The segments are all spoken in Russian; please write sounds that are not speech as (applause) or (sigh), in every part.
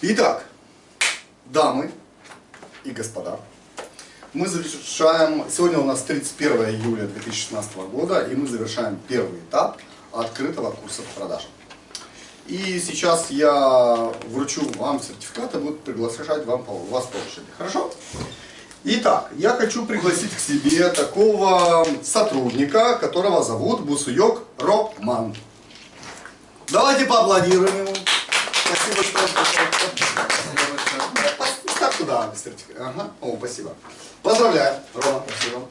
Итак, дамы и господа, мы завершаем, сегодня у нас 31 июля 2016 года, и мы завершаем первый этап открытого курса по продажам. И сейчас я вручу вам сертификат и буду приглашать вам, вас по. Хорошо? Итак, я хочу пригласить к себе такого сотрудника, которого зовут Бусуек Роман. Давайте поаплодируем ему. Спасибо, что Ставь туда сертификат. Ага. О, спасибо. Поздравляю, Рома. Спасибо.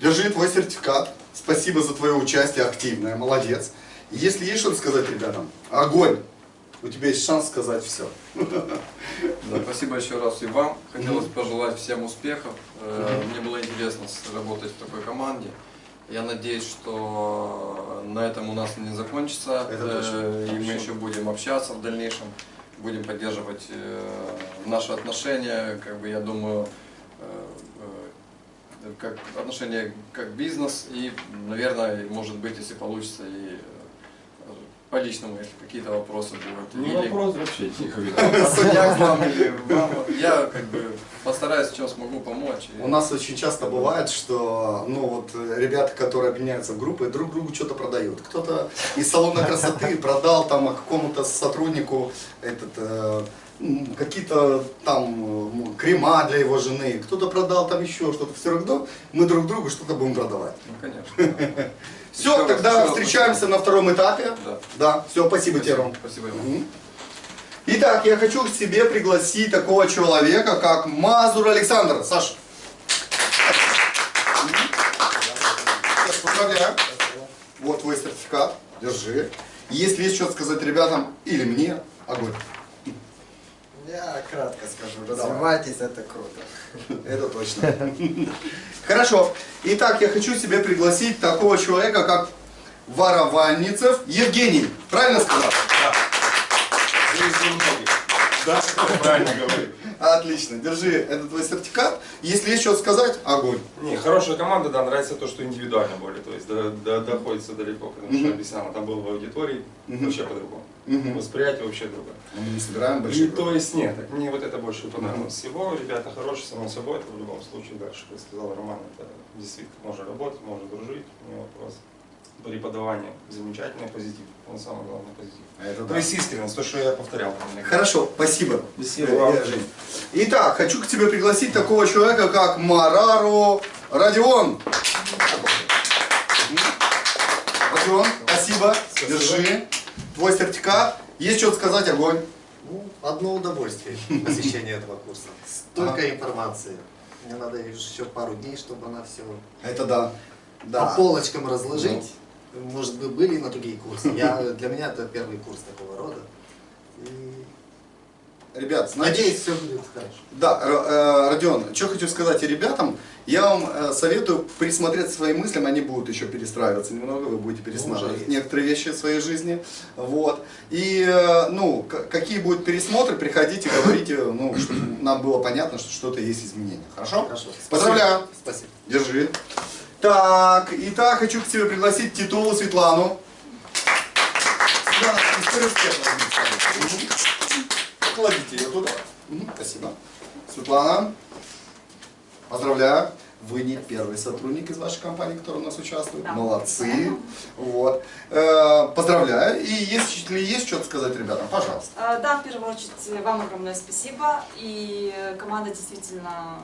Держи твой сертификат. Спасибо за твое участие активное. Молодец. Если есть что сказать ребятам, огонь. У тебя есть шанс сказать все. (laughs) Да, спасибо еще раз и вам. Хотелось пожелать всем успехов. Э, мне было интересно работать в такой команде. Я надеюсь, что на этом у нас не закончится. Это точно. Э, И мы еще будем общаться в дальнейшем. Будем поддерживать э, наши отношения. Как бы я думаю, э, как отношения как бизнес и, наверное, может быть, если получится, и по личному, если какие-то вопросы будут. Ну, Или- вопрос вообще тихо я к вам или вам. Я как бы постараюсь, чем смогу помочь. У нас очень часто бывает, что ну вот ребята, которые объединяются в группы, друг другу что-то продают. Кто-то из салона красоты продал там какому-то сотруднику этот э, какие-то там крема для его жены, кто-то продал там еще что-то. Все равно мы друг другу что-то будем продавать. Ну, конечно. да. (laughs) Все, Еще раз- тогда раз встречаемся на втором этапе. Да. Да, все, спасибо тебе, Ром. Спасибо. Мгм. Итак, я хочу к себе пригласить такого человека, как Мазур Александр. Саша. Саш, Поздравляю. Вот твой сертификат. Держи. Если есть что сказать ребятам или мне, огонь. Я кратко скажу, развивайтесь, это круто. (laughs) Это точно. Хорошо. Итак, я хочу себе пригласить такого человека, как Воровальницев Евгений. Правильно сказал? Да. Правильно говорит. Отлично. Держи, это твой сертификат. Если есть что сказать, огонь. Не, хорошая команда, да, нравится то, что индивидуально более, то есть до- до- доходится далеко, потому что Мгм. объяснял, там был в аудитории, вообще по-другому. Восприятие вообще другое. Мы не собираем И большие то есть нет, так мне вот это больше понравилось всего. Ребята хорошие, само собой, это в любом случае дальше, как сказал Роман, это действительно можно работать, можно дружить, не вопрос. Преподавание замечательное, позитив, он самый главный позитив. Это То да. есть искренность, то, что я повторял. Хорошо, спасибо. Спасибо вам. Итак, хочу к тебе пригласить такого человека, как Марару Родион. Родион, спасибо. Держи. Твой сертификат. Есть что сказать, огонь. Ну, одно удовольствие посещение этого курса. Столько информации. Мне надо еще пару дней, чтобы она все Это да. по Да. полочкам разложить. Может быть, были на другие курсы. Я, для меня это первый курс такого рода. И Ребят, знаете, надеюсь, все будет хорошо. Да, э, Родион, что хочу сказать и ребятам, я вам э, советую присмотреться к своим мыслям, они будут еще перестраиваться немного, вы будете пересматривать некоторые вещи в своей жизни, вот, и, э, ну, какие будут пересмотры, приходите, говорите, ну, чтобы нам было понятно, что что-то есть изменения, хорошо? Хорошо. Поздравляю, Спасибо. держи. Так, итак, хочу к тебе пригласить Титулу Светлану. Кладите ее туда. Спасибо. Светлана, поздравляю. Вы не первый сотрудник из вашей компании, который у нас участвует. Да. Молодцы. Вот. Э, Поздравляю. И если есть что-то сказать ребятам, пожалуйста. Э, Да, в первую очередь вам огромное спасибо. И э, команда действительно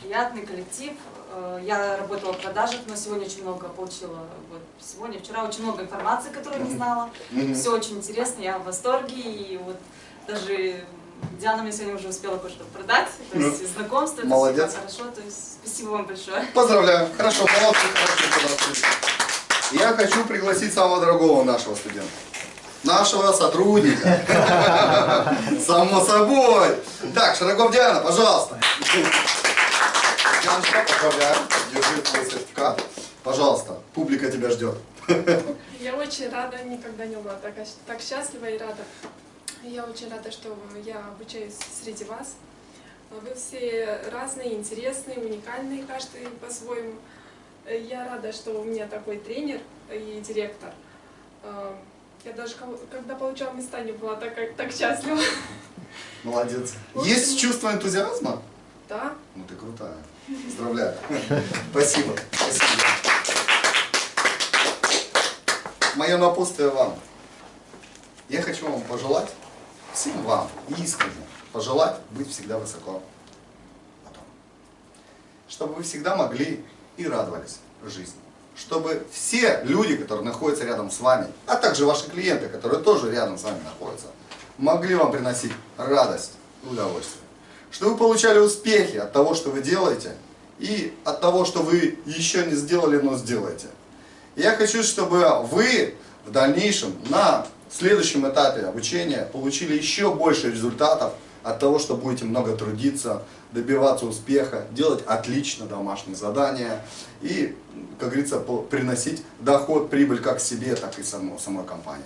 приятный коллектив. Э, Я работала в продажах, но сегодня очень много получила. Вот, сегодня, вчера очень много информации, которую не знала. Все очень интересно, я в восторге. И вот даже Диана мне сегодня уже успела кое-что продать. То есть знакомство, это Ну, Молодец. всегда хорошо. То есть спасибо вам большое. Поздравляю. Хорошо, молодцы, хорошие подарки. Я хочу пригласить самого дорогого нашего студента. Нашего сотрудника. (laughs) Само собой. Так, Широков Диана, пожалуйста. Дианочка, поздравляю. Держи твой сертификат. Пожалуйста, публика тебя ждет. (laughs) Я очень рада, никогда не была так, так счастлива и рада. Я очень рада, что я обучаюсь среди вас. Вы все разные, интересные, уникальные, каждый по-своему. Я рада, что у меня такой тренер и директор. Э, Я даже когда получала места, не была так, так счастлива. Молодец. Есть чувство энтузиазма? Да, Ну ты крутая. Поздравляю. (laughs) Спасибо. Спасибо. Мое напутствие вам. Я хочу вам пожелать, всем вам, искренне, пожелать быть всегда высоко. Потом. Чтобы вы всегда могли и радовались жизни. Чтобы все люди, которые находятся рядом с вами, а также ваши клиенты, которые тоже рядом с вами находятся, могли вам приносить радость и удовольствие. Чтобы вы получали успехи от того, что вы делаете, и от того, что вы еще не сделали, но сделаете. Я хочу, чтобы вы в дальнейшем на следующем этапе обучения получили еще больше результатов от того, что будете много трудиться, добиваться успеха, делать отлично домашние задания и, как говорится, приносить доход, прибыль как себе, так и само- самой компании.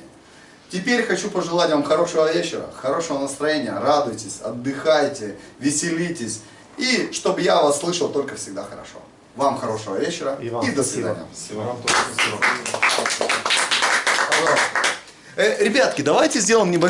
Теперь хочу пожелать вам хорошего вечера, хорошего настроения, радуйтесь, отдыхайте, веселитесь. И чтобы я вас слышал только всегда хорошо. Вам хорошего вечера И вам до спасибо. свидания. Спасибо. Вам тоже спасибо. Э, ребятки, давайте сделаем небольшой...